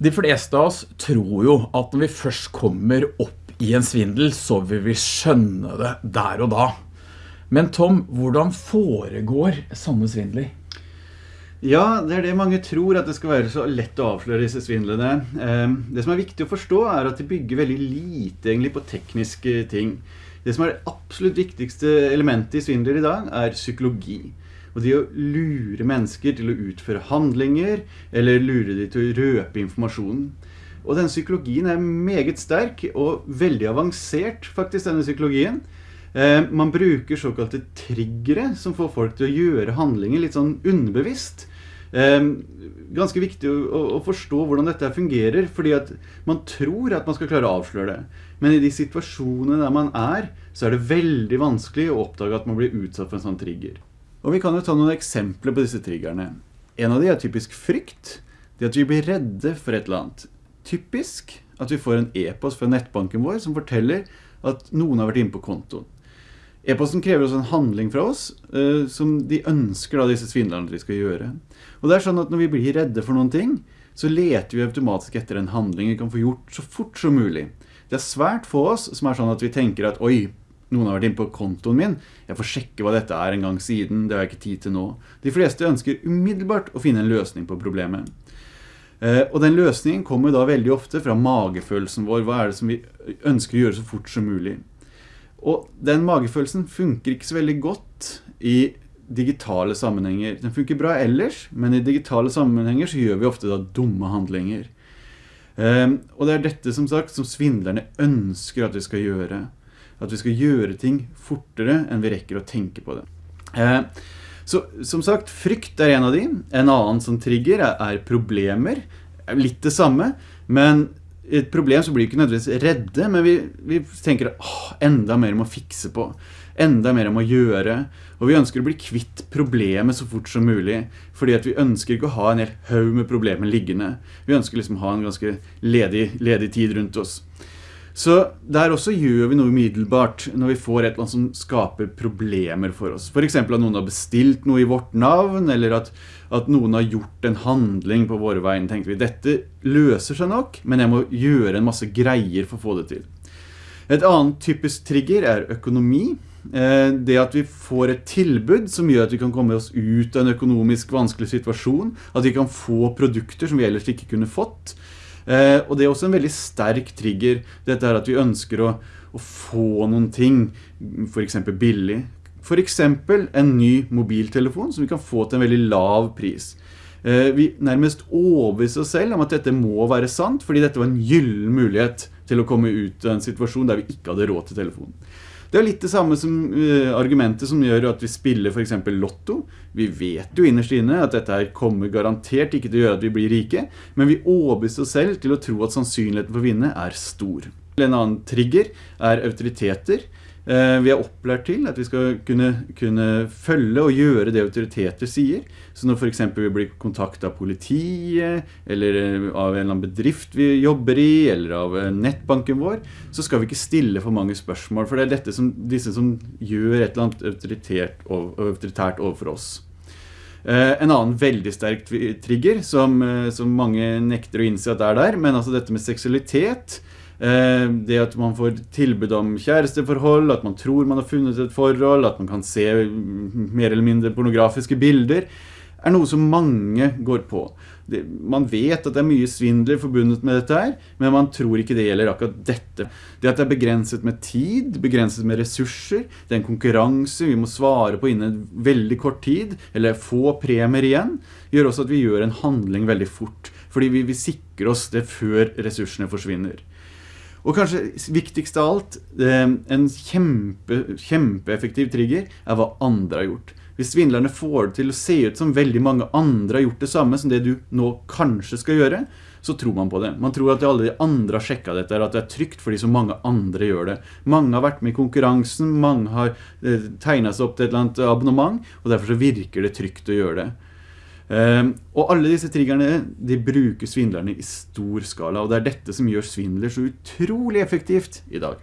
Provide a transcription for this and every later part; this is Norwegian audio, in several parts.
De fleste av oss tror jo at når vi først kommer opp i en svindel, så vil vi skjønne det der og da. Men Tom, hvordan foregår sånne svindler? Ja, det er det mange tror, at det skal være så lett å avsløre disse svindlene. Ehm, det som er viktig å forstå er at de bygger veldig lite egentlig på tekniske ting. Det som er det absolutt viktigste elementet i svindler i dag, er psykologi. Og det å lure mennesker til å utføre handlinger, eller lure de til å røpe informasjonen. Og denne psykologien er meget sterk og veldig avansert, faktisk, denne psykologien. Eh, man bruker såkalte triggere som får folk til å gjøre handlinger litt sånn underbevisst. Eh, ganske viktig å, forstå hvordan dette fungerer, fordi at man tror at man skal klare å avsløre det. Men i de situasjonene der man er, så er det veldig vanskelig å oppdage at man blir utsatt for en sånn trigger. Og vi kan jo ta noen eksempler på disse triggerne. En av de er typisk frykt. Det at vi blir redde for et eller annet. Typisk at vi får en e-post fra nettbanken vår som forteller at noen har vært inne på kontoen. E-posten krever også en handling fra oss, uh, som de ønsker da disse svindlerne vi skal gjøre. Og det er sånn at når vi blir redde for noen ting, så leter vi automatisk etter en handling vi kan få gjort så fort som mulig. Det er svært få oss som er sånn at vi tenker at oi, noen har vært inne på kontoen min, jeg får sjekke hva dette er en gang siden, det har jeg ikke tid til nå. De fleste ønsker umiddelbart å finne en løsning på problemet. Eh, og den løsningen kommer da veldig ofte fra magefølelsen vår, hva er det som vi ønsker å gjøre så fort som mulig. Og den magefølelsen funker ikke så veldig godt i digitale sammenhenger. Den funker bra ellers, men i digitale sammenhenger så gjør vi ofte da dumme handlinger. Um, og det er dette som sagt som svindlerne ønsker at vi skal gjøre at vi skal gjøre ting fortere enn vi rekker å tenke på det. Eh, så som sagt, frykt er en av de. En annen som trigger er, er problemer. Litt det samme, men et problem så blir vi ikke nødvendigvis redde, men vi, vi tenker åh, enda mer om å fikse på. Enda mer om å gjøre. Og vi ønsker å bli kvitt problemet så fort som mulig. Fordi at vi ønsker ikke å ha en hel haug med problemer liggende. Vi ønsker liksom å ha en ganske ledig, ledig tid rundt oss. Så der også gjør vi noe umiddelbart når vi får et eller annet som skaper problemer for oss. For eksempel at noen har bestilt noe i vårt navn, eller at, at noen har gjort en handling på våre vegne. Tenkte vi, dette løser seg nok, men jeg må gjøre en masse greier for å få det til. Et annet typisk trigger er økonomi. Eh, det at vi får et tilbud som gjør at vi kan komme oss ut av en økonomisk vanskelig situasjon. At vi kan få produkter som vi ellers ikke kunne fått. Eh, og det er også en veldig sterk trigger, dette er at vi ønsker å, å få noen ting, for eksempel billig. For eksempel en ny mobiltelefon som vi kan få til en veldig lav pris. Eh, vi nærmest overbeviser oss selv om at dette må være sant, fordi dette var en gyllen mulighet til å komme ut av en situasjon der vi ikke hadde råd til telefonen. Det er litt det samme som uh, argumentet som gjør at vi spiller for eksempel lotto. Vi vet jo innerst inne at dette her kommer garantert ikke til å gjøre at vi blir rike, men vi overbeviser oss selv til å tro at sannsynligheten for å vinne er stor. En annen trigger er autoriteter. Eh, vi er opplært til at vi skal kunne, kunne, følge og gjøre det autoriteter sier. Så når for eksempel vi blir kontaktet av politiet, eller eh, av en eller annen bedrift vi jobber i, eller av eh, nettbanken vår, så skal vi ikke stille for mange spørsmål, for det er dette som, disse som gjør et eller annet autoritært, overfor oss. En annen veldig sterk trigger, som, som mange nekter å innse at er der, men altså dette med seksualitet, det at man får tilbud om kjæresteforhold, at man tror man har funnet et forhold, at man kan se mer eller mindre pornografiske bilder, er noe som mange går på. Det, man vet at det er mye svindler forbundet med dette her, men man tror ikke det gjelder akkurat dette. Det at det er begrenset med tid, begrenset med ressurser, det er en konkurranse vi må svare på innen veldig kort tid, eller få premier igjen, gjør også at vi gjør en handling veldig fort, fordi vi vi sikrer oss det før ressursene forsvinner. Og kanskje viktigst av alt, eh, en kjempe, kjempeeffektiv trigger er hva andre har gjort. Hvis svindlerne får det til å se ut som veldig mange andre har gjort det samme som det du nå kanskje skal gjøre, så tror man på det. Man tror at alle de andre har sjekket dette, at det er trygt fordi så mange andre gjør det. Mange har vært med i konkurransen, mange har eh, tegnet seg opp til et eller annet abonnement, og derfor så virker det trygt å gjøre det. Ehm, og alle disse triggerne, de bruker svindlerne i stor skala, og det er dette som gjør svindler så utrolig effektivt i dag.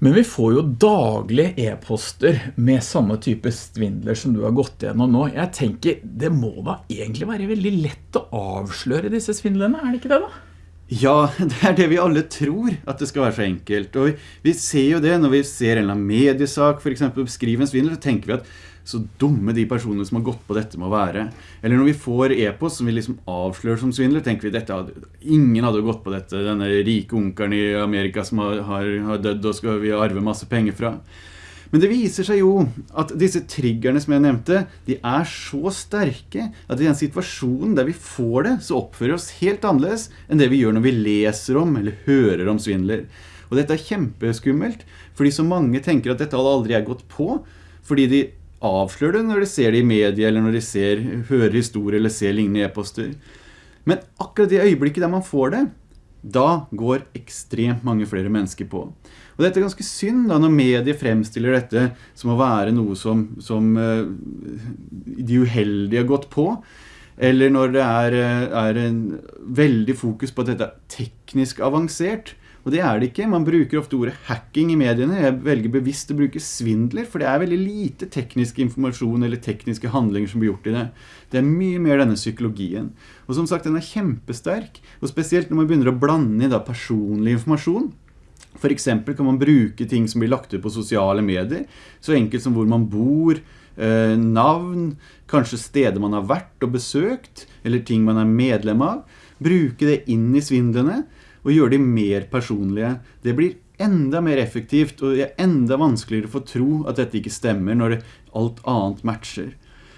Men vi får jo daglig e-poster med samme type svindler som du har gått gjennom nå. Jeg tenker, det må da egentlig være veldig lett å avsløre disse svindlene, er det ikke det da? Ja, det er det vi alle tror, at det skal være så enkelt. Og vi, vi ser jo det når vi ser en eller annen mediesak, for eksempel beskrive en svindel, så tenker vi at så dumme de personene som har gått på dette må være. Eller når vi får e-post som vi liksom avslører som svindler, tenker vi dette hadde, ingen hadde gått på dette. Denne rike onkeren i Amerika som har, har, har dødd og skal vi arve masse penger fra. Men det viser seg jo at disse triggerne som jeg nevnte, de er så sterke at i den situasjonen der vi får det, så oppfører vi oss helt annerledes enn det vi gjør når vi leser om eller hører om svindler. Og dette er kjempeskummelt, fordi så mange tenker at dette hadde aldri jeg gått på, fordi de avslører det når de ser det i media, eller når de ser, hører historier eller ser lignende e-poster. Men akkurat i øyeblikket der man får det, da går ekstremt mange flere mennesker på. Og dette er ganske synd da, når medier fremstiller dette som å være noe som, som uh, de uheldige har gått på. Eller når det er, eh, er veldig fokus på at dette er teknisk avansert. Og det er det ikke. Man bruker ofte ordet hacking i mediene. Jeg velger bevisst å bruke svindler, for det er veldig lite teknisk informasjon eller tekniske handlinger som blir gjort i det. Det er mye mer denne psykologien. Og som sagt, den er kjempesterk. Og spesielt når man begynner å blande i personlig informasjon. For eksempel kan man bruke ting som blir lagt ut på sosiale medier, så enkelt som hvor man bor, eh, navn, kanskje steder man har vært og besøkt, eller ting man er medlem av. Bruke det inn i svindlene, og gjøre de mer personlige. Det blir enda mer effektivt, og det er enda vanskeligere for å tro at dette ikke stemmer når alt annet matcher.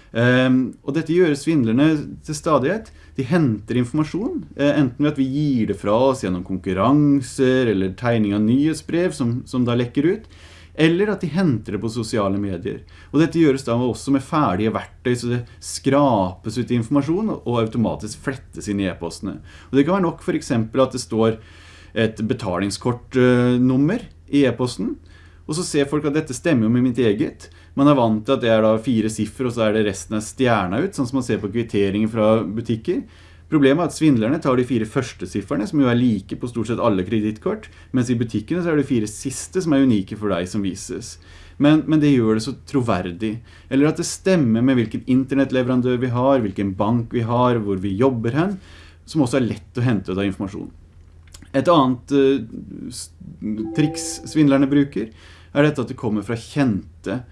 Um, og dette gjør svindlerne til stadighet. De henter informasjon, uh, enten ved at vi gir det fra oss gjennom konkurranser eller tegning av nyhetsbrev som, som da lekker ut, eller at de henter det på sosiale medier. Og dette gjøres da også med ferdige verktøy, så det skrapes ut informasjon og automatisk flettes inn i e-postene. Og det kan være nok for eksempel at det står et betalingskortnummer i e-posten, og så ser folk at dette stemmer jo med mitt eget. Man er vant til at det er da fire siffer, og så er det resten av stjerna ut, sånn som man ser på kvitteringer fra butikker. Problemet er at svindlerne tar de fire første sifferne, som jo er like på stort sett alle kreditkort, mens i butikkene så er det fire siste som er unike for deg som vises. Men, men, det gjør det så troverdig. Eller at det stemmer med hvilken internettleverandør vi har, hvilken bank vi har, hvor vi jobber hen, som også er lett å hente ut av informasjon. Et annet uh, triks svindlerne bruker, er dette at det kommer fra kjente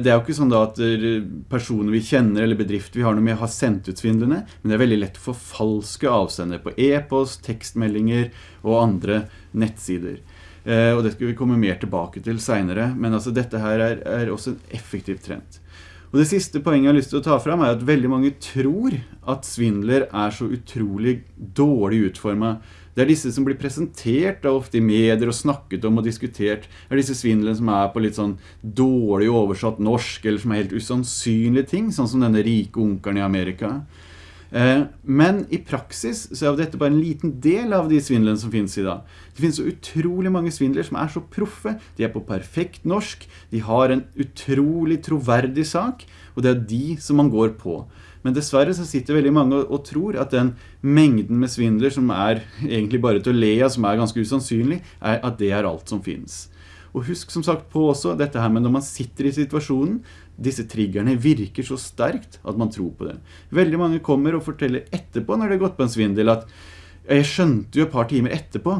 det er jo ikke sånn at eh, personer vi kjenner eller bedrifter vi har noe med har sendt ut svindlene, men det er veldig lett å forfalske avsender på e-post, tekstmeldinger og andre nettsider. Eh, og det skal vi komme mer tilbake til senere, men altså dette her er, er også en effektiv trend. Og det siste poenget jeg har lyst til å ta fram er at veldig mange tror at svindler er så utrolig dårlig utformet det er disse som blir presentert da, ofte i medier og snakket om og diskutert. Det er disse svindlene som er på litt sånn dårlig oversatt norsk, eller som er helt usannsynlige ting, sånn som denne rike onkeren i Amerika. Eh, men i praksis så er dette bare en liten del av de svindlene som finnes i dag. Det finnes så utrolig mange svindler som er så proffe. De er på perfekt norsk. De har en utrolig troverdig sak, og det er de som man går på. Men dessverre så sitter veldig mange og, tror at den mengden med svindler som er egentlig bare til å le av, som er ganske usannsynlig, er at det er alt som finnes. Og husk som sagt på også dette her med når man sitter i situasjonen, disse triggerne virker så sterkt at man tror på det. Veldig mange kommer og forteller etterpå når det har gått på en svindel at jeg skjønte jo et par timer etterpå.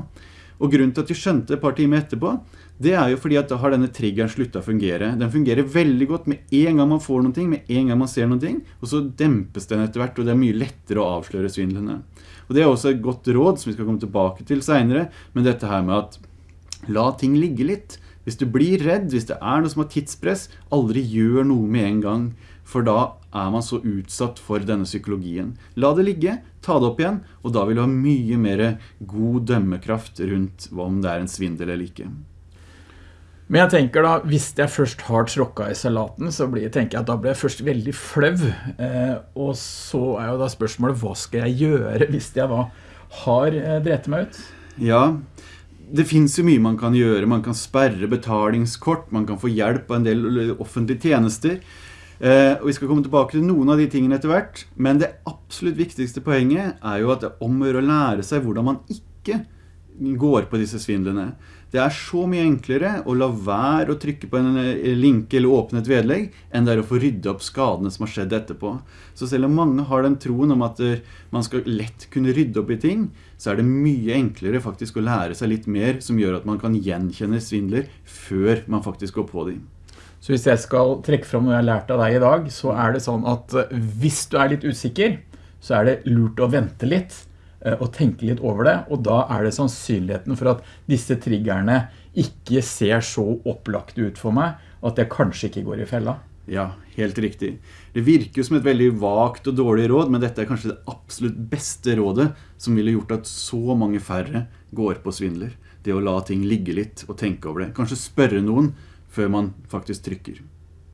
Og grunnen til at de skjønte et par timer etterpå, det er jo fordi at da har denne triggeren sluttet å fungere. Den fungerer veldig godt med en gang man får noen ting, med en gang man ser noen ting, og så dempes den etter hvert, og det er mye lettere å avsløre svindlene. Og det er også et godt råd som vi skal komme tilbake til senere, men dette her med at la ting ligge litt. Hvis du blir redd, hvis det er noe som har tidspress, aldri gjør noe med en gang, for da er man så utsatt for denne psykologien. La det ligge, ta det opp igjen, og da vil du ha mye mer god dømmekraft rundt om det er en svindel eller ikke. Men jeg tenker da, hvis jeg først har tråkket i salaten, så blir, tenker jeg at da blir jeg først veldig fløv. Eh, og så er jo da spørsmålet, hva skal jeg gjøre hvis jeg da har eh, drept meg ut? Ja, det finnes jo mye man kan gjøre. Man kan sperre betalingskort, man kan få hjelp av en del offentlige tjenester. Eh, og vi skal komme tilbake til noen av de tingene etter hvert. Men det absolutt viktigste poenget er jo at det omgjør å lære seg hvordan man ikke går på disse svindlene. Det er så mye enklere å la være å trykke på en eh, link eller åpne et vedlegg, enn det er å få rydde opp skadene som har skjedd etterpå. Så selv om mange har den troen om at eh, man skal lett kunne rydde opp i ting, så er det mye enklere faktisk å lære seg litt mer som gjør at man kan gjenkjenne svindler før man faktisk går på dem. Så hvis jeg skal trekke fram noe jeg har lært av deg i dag, så er det sånn at eh, hvis du er litt usikker, så er det lurt å vente litt og tenke litt over det, og da er det sannsynligheten for at disse triggerne ikke ser så opplagt ut for meg, at jeg kanskje ikke går i fella. Ja, helt riktig. Det virker som et veldig vagt og dårlig råd, men dette er kanskje det absolutt beste rådet som ville gjort at så mange færre går på svindler. Det å la ting ligge litt og tenke over det. Kanskje spørre noen før man faktisk trykker.